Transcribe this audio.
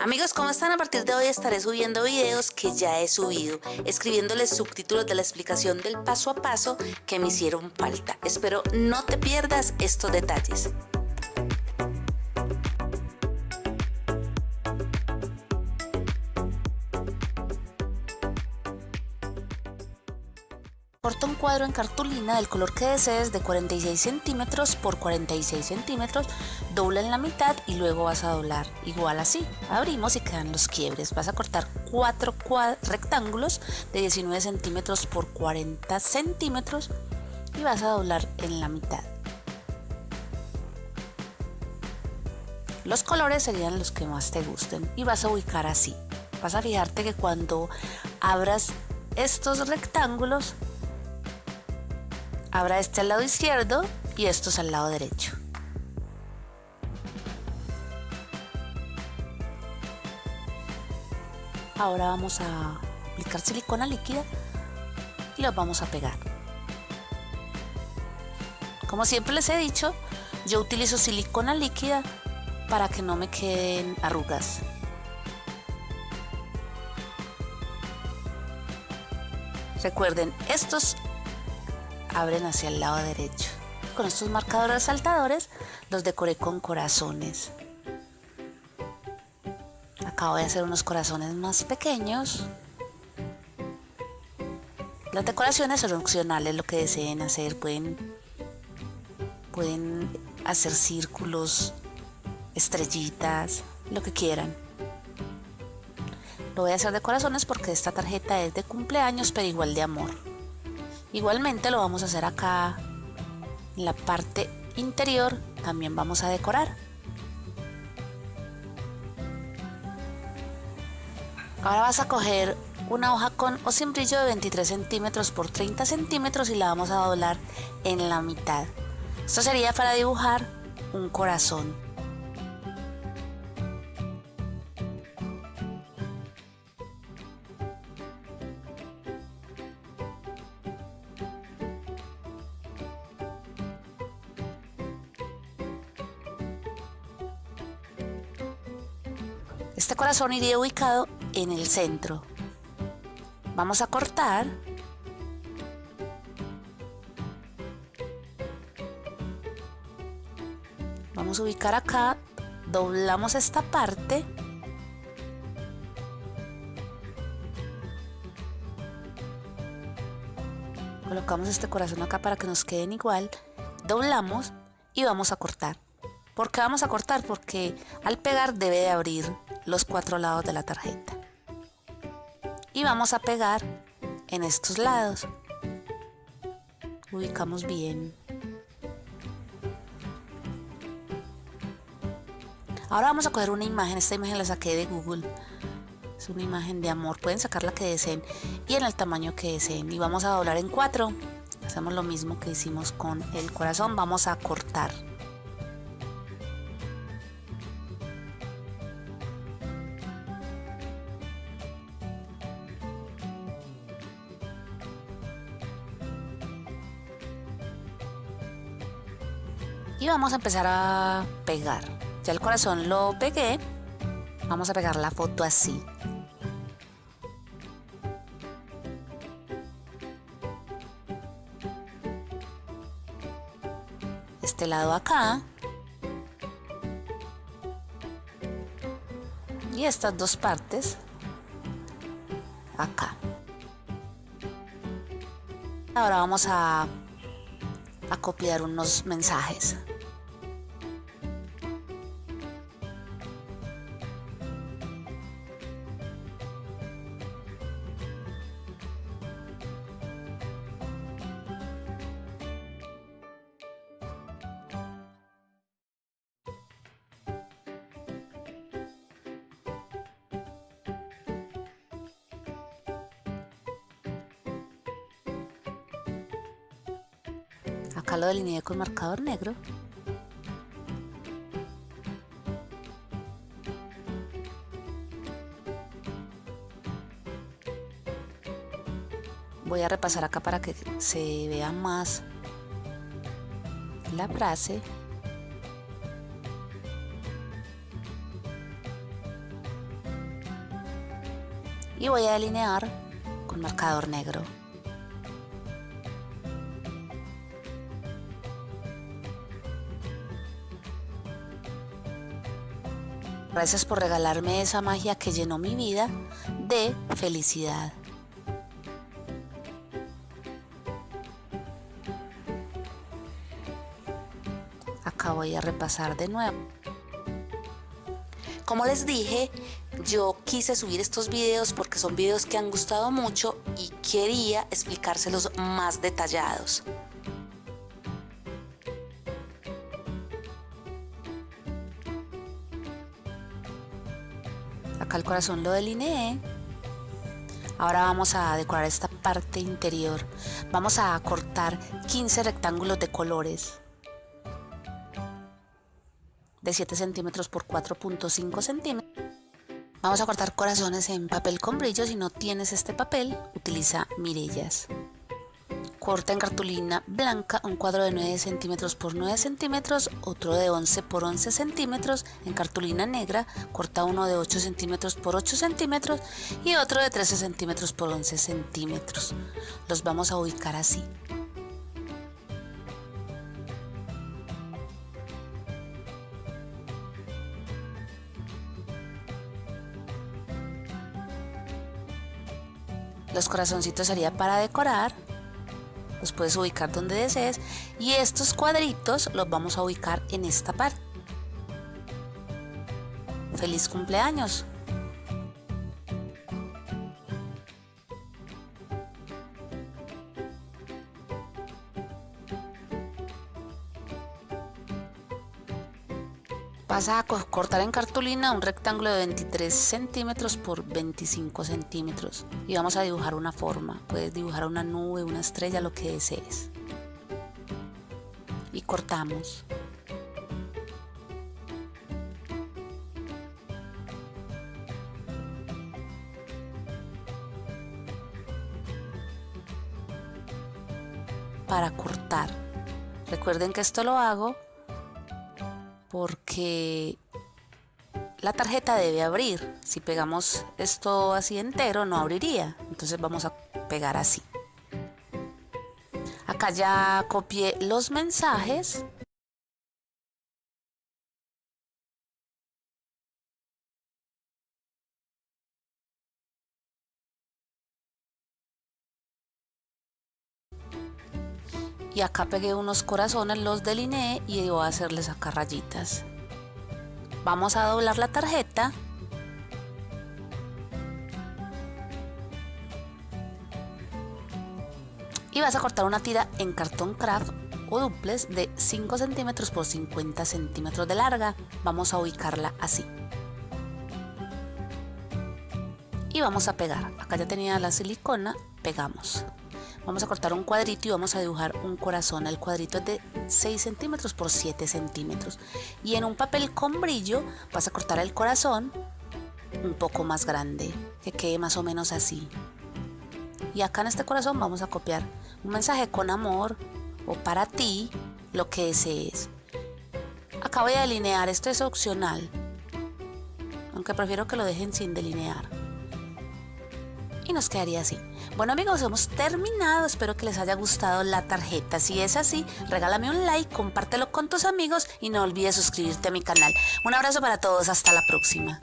Amigos, ¿cómo están? A partir de hoy estaré subiendo videos que ya he subido, escribiéndoles subtítulos de la explicación del paso a paso que me hicieron falta. Espero no te pierdas estos detalles. Corta un cuadro en cartulina del color que desees de 46 centímetros por 46 centímetros, dobla en la mitad y luego vas a doblar igual así. Abrimos y quedan los quiebres. Vas a cortar cuatro rectángulos de 19 centímetros por 40 centímetros y vas a doblar en la mitad. Los colores serían los que más te gusten y vas a ubicar así. Vas a fijarte que cuando abras estos rectángulos Habrá este al lado izquierdo y estos al lado derecho. Ahora vamos a aplicar silicona líquida y los vamos a pegar. Como siempre les he dicho, yo utilizo silicona líquida para que no me queden arrugas. Recuerden, estos abren hacia el lado derecho. Con estos marcadores saltadores los decoré con corazones. Acabo de hacer unos corazones más pequeños. Las decoraciones son opcionales, lo que deseen hacer. Pueden, pueden hacer círculos, estrellitas, lo que quieran. Lo voy a hacer de corazones porque esta tarjeta es de cumpleaños, pero igual de amor. Igualmente lo vamos a hacer acá en la parte interior, también vamos a decorar. Ahora vas a coger una hoja con o sin brillo de 23 centímetros por 30 centímetros y la vamos a doblar en la mitad. Esto sería para dibujar un corazón. Este corazón iría ubicado en el centro. Vamos a cortar. Vamos a ubicar acá, doblamos esta parte. Colocamos este corazón acá para que nos queden igual. Doblamos y vamos a cortar. ¿Por qué vamos a cortar? Porque al pegar debe de abrir los cuatro lados de la tarjeta. Y vamos a pegar en estos lados. Ubicamos bien. Ahora vamos a coger una imagen, esta imagen la saqué de Google. Es una imagen de amor, pueden sacar la que deseen y en el tamaño que deseen. Y vamos a doblar en cuatro. Hacemos lo mismo que hicimos con el corazón, vamos a cortar. Y vamos a empezar a pegar. Ya el corazón lo pegué. Vamos a pegar la foto así. Este lado acá. Y estas dos partes acá. Ahora vamos a a copiar unos mensajes Acá lo delineé con marcador negro. Voy a repasar acá para que se vea más la frase. y voy a delinear con marcador negro. Gracias por regalarme esa magia que llenó mi vida de felicidad. Acá voy a repasar de nuevo. Como les dije, yo quise subir estos videos porque son videos que han gustado mucho y quería explicárselos más detallados. Acá el corazón lo delineé. Ahora vamos a decorar esta parte interior. Vamos a cortar 15 rectángulos de colores. De 7 centímetros por 4.5 centímetros. Vamos a cortar corazones en papel con brillo. Si no tienes este papel utiliza mirellas corta en cartulina blanca un cuadro de 9 centímetros por 9 centímetros, otro de 11 por 11 centímetros en cartulina negra, corta uno de 8 centímetros por 8 centímetros y otro de 13 centímetros por 11 centímetros. Los vamos a ubicar así. Los corazoncitos sería para decorar los puedes ubicar donde desees y estos cuadritos los vamos a ubicar en esta parte. ¡Feliz cumpleaños! Vas a cortar en cartulina un rectángulo de 23 centímetros por 25 centímetros y vamos a dibujar una forma. Puedes dibujar una nube, una estrella, lo que desees. Y cortamos. Para cortar. Recuerden que esto lo hago porque la tarjeta debe abrir. Si pegamos esto así entero no abriría. Entonces vamos a pegar así. Acá ya copié los mensajes. Y acá pegué unos corazones, los delineé y voy a hacerles acá rayitas. Vamos a doblar la tarjeta. Y vas a cortar una tira en cartón craft o duples de 5 centímetros por 50 centímetros de larga. Vamos a ubicarla así. Y vamos a pegar. Acá ya tenía la silicona, pegamos. Vamos a cortar un cuadrito y vamos a dibujar un corazón. El cuadrito es de 6 centímetros por 7 centímetros. Y en un papel con brillo vas a cortar el corazón un poco más grande, que quede más o menos así. Y acá en este corazón vamos a copiar un mensaje con amor o para ti, lo que desees. Acá voy a delinear, esto es opcional, aunque prefiero que lo dejen sin delinear. Y nos quedaría así. Bueno amigos, hemos terminado. Espero que les haya gustado la tarjeta. Si es así, regálame un like, compártelo con tus amigos y no olvides suscribirte a mi canal. Un abrazo para todos. Hasta la próxima.